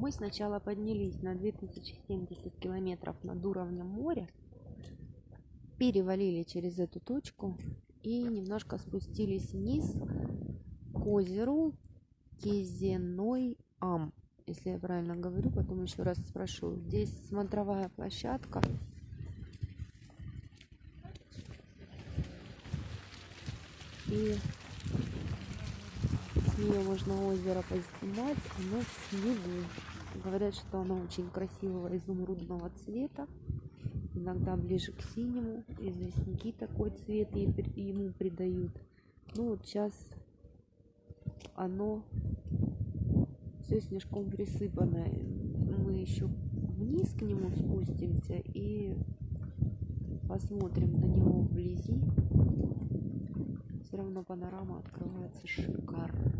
Мы сначала поднялись на 2070 километров над уровнем моря, перевалили через эту точку и немножко спустились вниз к озеру Кезеной Ам. Если я правильно говорю, потом еще раз спрошу. Здесь смотровая площадка. И нее можно озеро поснимать. Оно в снегу. Говорят, что оно очень красивого изумрудного цвета. Иногда ближе к синему. Известняки такой цвет ему придают. Ну вот сейчас оно все снежком присыпано. Мы еще вниз к нему спустимся и посмотрим на него вблизи. Панорама открывается шикарно.